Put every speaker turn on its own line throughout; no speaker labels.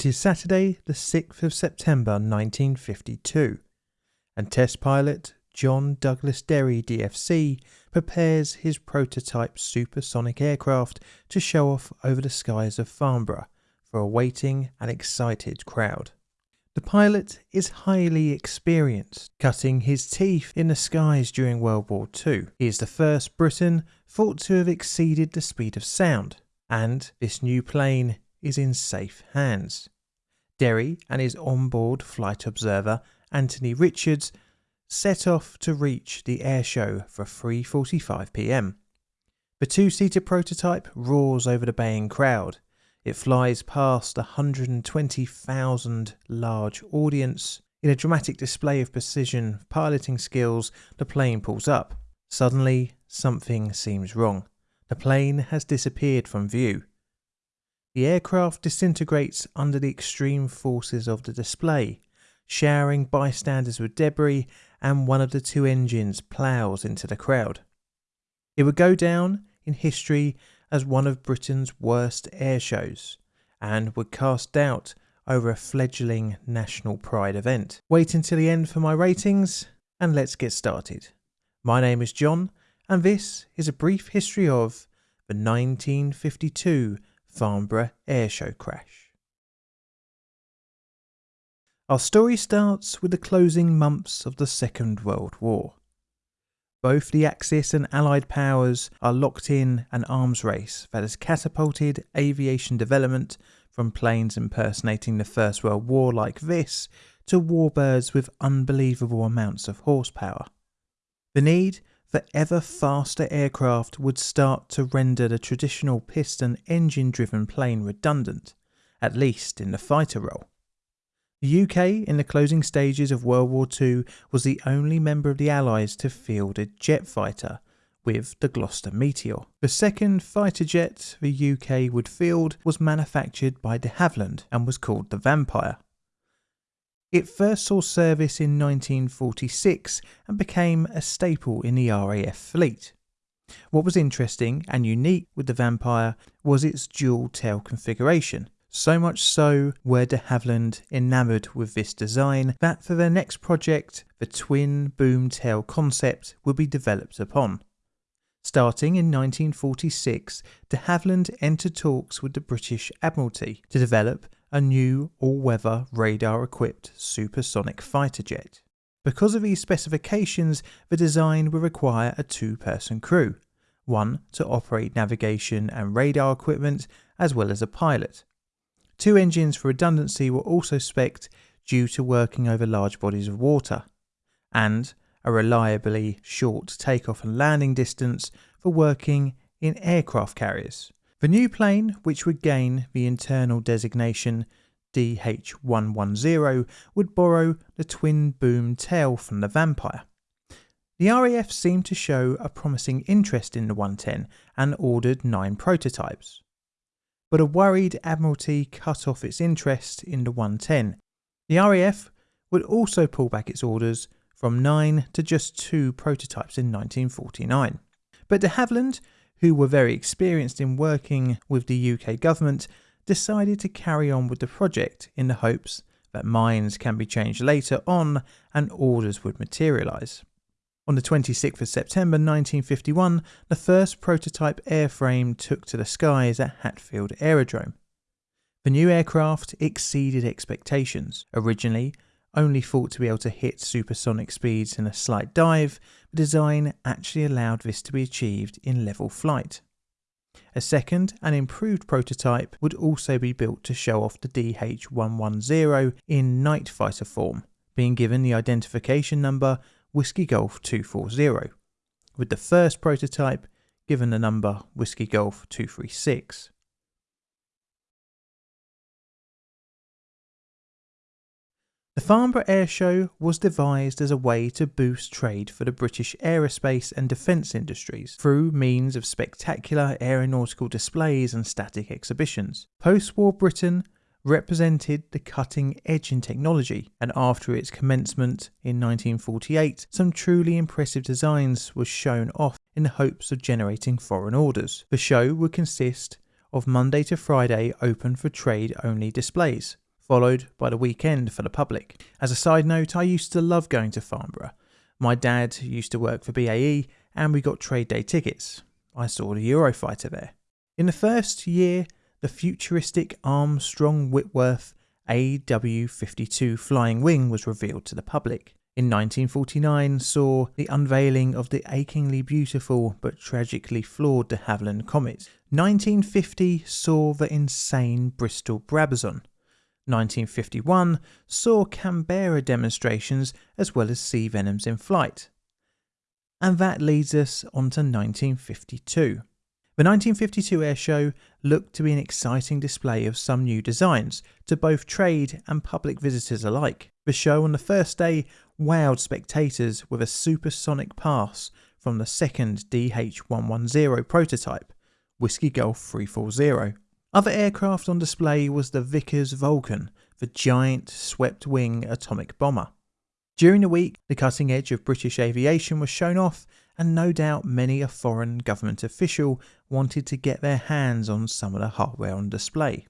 It is Saturday, the 6th of September 1952, and test pilot John Douglas Derry DFC prepares his prototype supersonic aircraft to show off over the skies of Farnborough for a waiting and excited crowd. The pilot is highly experienced, cutting his teeth in the skies during World War II. He is the first Briton thought to have exceeded the speed of sound, and this new plane is in safe hands. Derry and his onboard flight observer, Anthony Richards, set off to reach the airshow for 3:45 p.m. The two-seater prototype roars over the baying crowd. It flies past a 120,000 large audience. In a dramatic display of precision piloting skills, the plane pulls up. Suddenly, something seems wrong. The plane has disappeared from view. The aircraft disintegrates under the extreme forces of the display, showering bystanders with debris, and one of the two engines ploughs into the crowd. It would go down in history as one of Britain's worst air shows, and would cast doubt over a fledgling national pride event. Wait until the end for my ratings, and let's get started. My name is John, and this is a brief history of the 1952 Farnborough Airshow crash. Our story starts with the closing months of the Second World War. Both the Axis and Allied powers are locked in an arms race that has catapulted aviation development from planes impersonating the First World War like this to warbirds with unbelievable amounts of horsepower. The need for ever faster aircraft would start to render the traditional piston engine driven plane redundant, at least in the fighter role. The UK, in the closing stages of World War II, was the only member of the Allies to field a jet fighter with the Gloster Meteor. The second fighter jet the UK would field was manufactured by de Havilland and was called the Vampire. It first saw service in 1946 and became a staple in the RAF fleet. What was interesting and unique with the Vampire was its dual tail configuration. So much so were de Havilland enamoured with this design that for their next project, the twin boom tail concept would be developed upon. Starting in 1946, de Havilland entered talks with the British Admiralty to develop a new all-weather radar-equipped supersonic fighter jet. Because of these specifications, the design would require a two-person crew, one to operate navigation and radar equipment, as well as a pilot. Two engines for redundancy were also spec'd due to working over large bodies of water, and a reliably short takeoff and landing distance for working in aircraft carriers. The new plane, which would gain the internal designation DH110, would borrow the twin boom tail from the Vampire. The RAF seemed to show a promising interest in the 110 and ordered nine prototypes. But a worried Admiralty cut off its interest in the 110. The RAF would also pull back its orders from nine to just two prototypes in 1949. But de Havilland who were very experienced in working with the UK government, decided to carry on with the project in the hopes that minds can be changed later on and orders would materialise. On the 26th of September 1951, the first prototype airframe took to the skies at Hatfield Aerodrome. The new aircraft exceeded expectations. Originally, only thought to be able to hit supersonic speeds in a slight dive, the design actually allowed this to be achieved in level flight. A second and improved prototype would also be built to show off the DH110 in night fighter form, being given the identification number Whiskey Golf 240, with the first prototype given the number Whiskey Golf 236. The Farnborough Air Show was devised as a way to boost trade for the British aerospace and defence industries through means of spectacular aeronautical displays and static exhibitions. Post war Britain represented the cutting edge in technology, and after its commencement in 1948, some truly impressive designs were shown off in the hopes of generating foreign orders. The show would consist of Monday to Friday open for trade only displays followed by the weekend for the public. As a side note, I used to love going to Farnborough. My dad used to work for BAE and we got trade day tickets. I saw the Eurofighter there. In the first year, the futuristic Armstrong Whitworth AW 52 flying wing was revealed to the public. In 1949 saw the unveiling of the achingly beautiful but tragically flawed de Havilland Comet. 1950 saw the insane Bristol Brabazon. 1951 saw Canberra demonstrations as well as sea venoms in flight. And that leads us on to 1952. The 1952 airshow looked to be an exciting display of some new designs to both trade and public visitors alike. The show on the first day wowed spectators with a supersonic pass from the second DH-110 prototype, Whiskey Golf 340. Other aircraft on display was the Vickers Vulcan, the giant swept-wing atomic bomber. During the week, the cutting edge of British aviation was shown off and no doubt many a foreign government official wanted to get their hands on some of the hardware on display.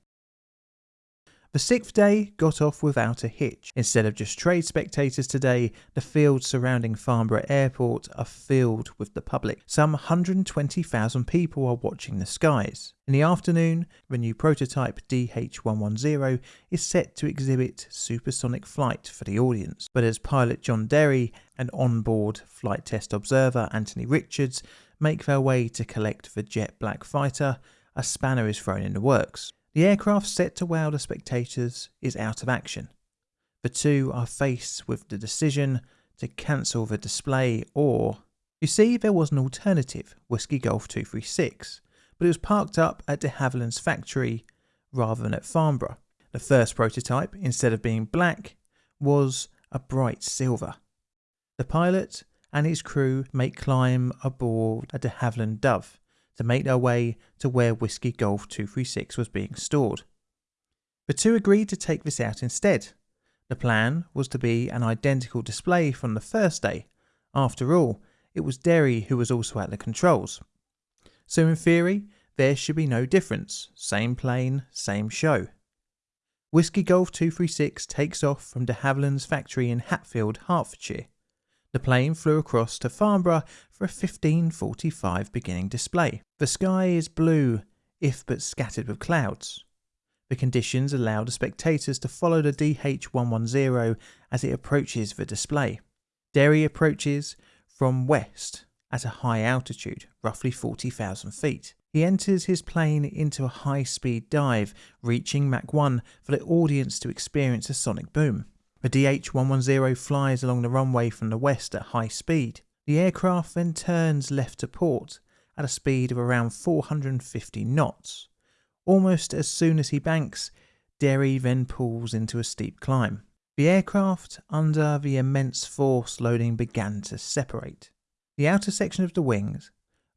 The sixth day got off without a hitch. Instead of just trade spectators today, the fields surrounding Farnborough Airport are filled with the public. Some 120,000 people are watching the skies. In the afternoon, the new prototype DH110 is set to exhibit supersonic flight for the audience. But as pilot John Derry and onboard flight test observer Anthony Richards make their way to collect the jet black fighter, a spanner is thrown in the works. The aircraft set to wow the spectators is out of action. The two are faced with the decision to cancel the display or. You see, there was an alternative, Whiskey Golf 236, but it was parked up at de Havilland's factory rather than at Farnborough. The first prototype, instead of being black, was a bright silver. The pilot and his crew make climb aboard a de Havilland Dove, to make their way to where Whiskey Golf 236 was being stored. The two agreed to take this out instead. The plan was to be an identical display from the first day. After all, it was Derry who was also at the controls. So in theory, there should be no difference. Same plane, same show. Whiskey Golf 236 takes off from de Havilland's factory in Hatfield, Hertfordshire. The plane flew across to Farnborough for a 1545 beginning display. The sky is blue, if but scattered with clouds. The conditions allow the spectators to follow the DH110 as it approaches the display. Derry approaches from west at a high altitude, roughly 40,000 feet. He enters his plane into a high speed dive, reaching Mach 1 for the audience to experience a sonic boom. The DH-110 flies along the runway from the west at high speed. The aircraft then turns left to port at a speed of around 450 knots. Almost as soon as he banks, Derry then pulls into a steep climb. The aircraft, under the immense force loading, began to separate. The outer section of the wings,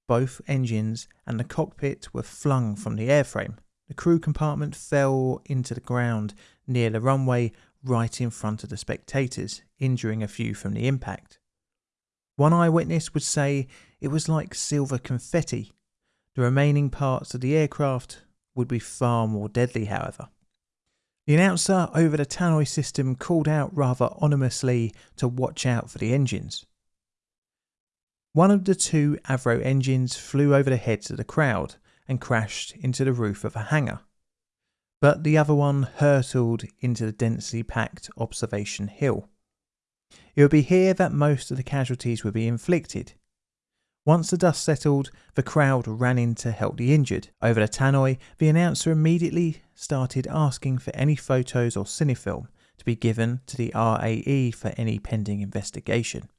both engines, and the cockpit were flung from the airframe. The crew compartment fell into the ground near the runway right in front of the spectators, injuring a few from the impact. One eyewitness would say it was like silver confetti. The remaining parts of the aircraft would be far more deadly, however. The announcer over the tannoy system called out rather ominously to watch out for the engines. One of the two Avon engines flew over the heads of the crowd and crashed into the roof of a hangar but the other one hurtled into the densely packed observation hill. It would be here that most of the casualties would be inflicted. Once the dust settled, the crowd ran in to help the injured. Over the tannoy, the announcer immediately started asking for any photos or cinefilm to be given to the RAE for any pending investigation.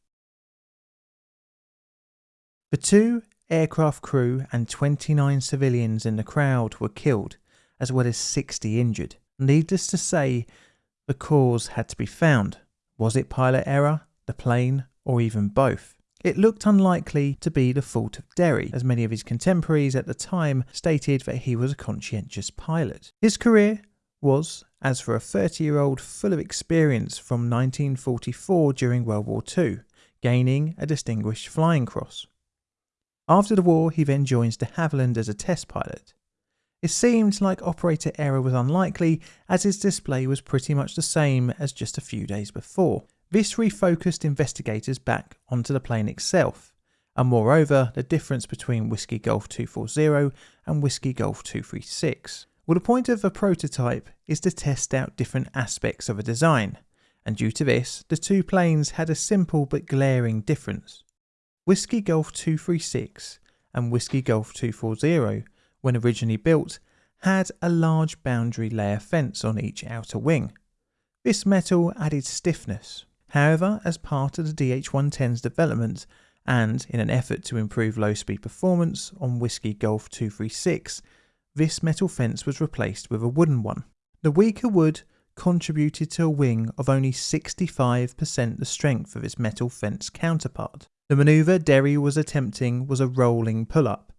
The two aircraft crew and 29 civilians in the crowd were killed as well as 60 injured. Needless to say, the cause had to be found. Was it pilot error, the plane, or even both? It looked unlikely to be the fault of Derry, as many of his contemporaries at the time stated that he was a conscientious pilot. His career was, as for a 30 year old, full of experience from 1944 during World War II, gaining a Distinguished Flying Cross. After the war, he then joins de Havilland as a test pilot. It seemed like operator error was unlikely as his display was pretty much the same as just a few days before. This refocused investigators back onto the plane itself, and moreover the difference between Whiskey Golf 240 and Whiskey Golf 236. Well the point of a prototype is to test out different aspects of a design, and due to this the two planes had a simple but glaring difference. Whiskey Golf 236 and Whiskey Golf 240, when originally built, had a large boundary layer fence on each outer wing. This metal added stiffness. However, as part of the DH110's development, and in an effort to improve low speed performance on Whiskey Golf 236, this metal fence was replaced with a wooden one. The weaker wood contributed to a wing of only 65% the strength of its metal fence counterpart. The manoeuvre Derry was attempting was a rolling pull-up.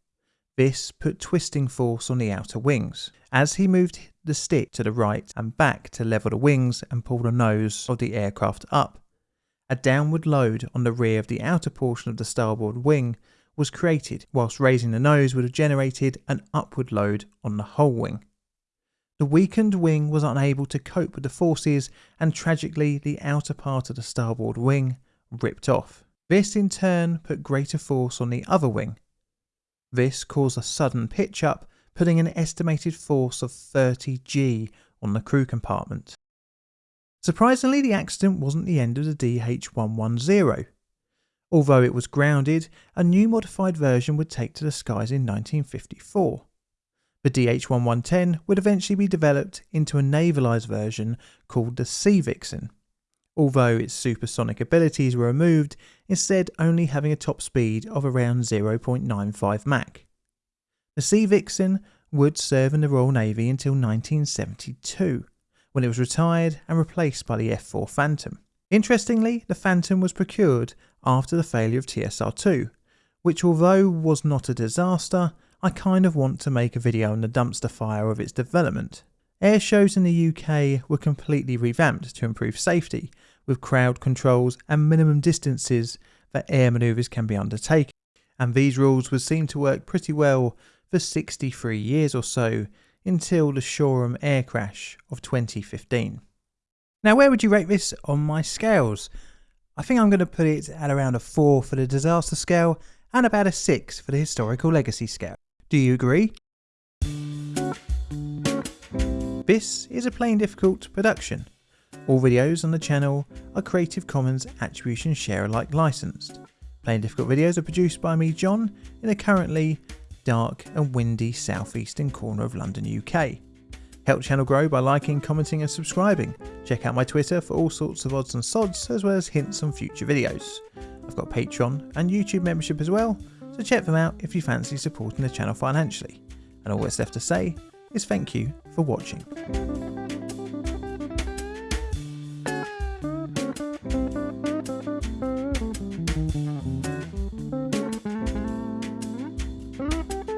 This put twisting force on the outer wings. As he moved the stick to the right and back to level the wings and pull the nose of the aircraft up, a downward load on the rear of the outer portion of the starboard wing was created, whilst raising the nose would have generated an upward load on the whole wing. The weakened wing was unable to cope with the forces and tragically the outer part of the starboard wing ripped off. This in turn put greater force on the other wing. This caused a sudden pitch up, putting an estimated force of 30 G on the crew compartment. Surprisingly, the accident wasn't the end of the DH110. Although it was grounded, a new modified version would take to the skies in 1954. The DH1110 would eventually be developed into a navalised version called the Sea Vixen, although its supersonic abilities were removed, instead only having a top speed of around 0.95 Mach. The Sea Vixen would serve in the Royal Navy until 1972, when it was retired and replaced by the F4 Phantom. Interestingly, the Phantom was procured after the failure of TSR-2, which although was not a disaster, I kind of want to make a video on the dumpster fire of its development. Air shows in the UK were completely revamped to improve safety, with crowd controls and minimum distances that air manoeuvres can be undertaken, and these rules would seem to work pretty well for 63 years or so until the Shoreham air crash of 2015. Now where would you rate this on my scales? I think I'm going to put it at around a 4 for the disaster scale and about a 6 for the historical legacy scale. Do you agree? This is a Plain Difficult production. All videos on the channel are Creative Commons Attribution Share Alike licensed. Plain Difficult videos are produced by me, John, in a currently dark and windy southeastern corner of London, UK. Help channel grow by liking, commenting and subscribing. Check out my Twitter for all sorts of odds and sods as well as hints on future videos. I've got Patreon and YouTube membership as well, so check them out if you fancy supporting the channel financially. And all that's left to say is thank you for watching.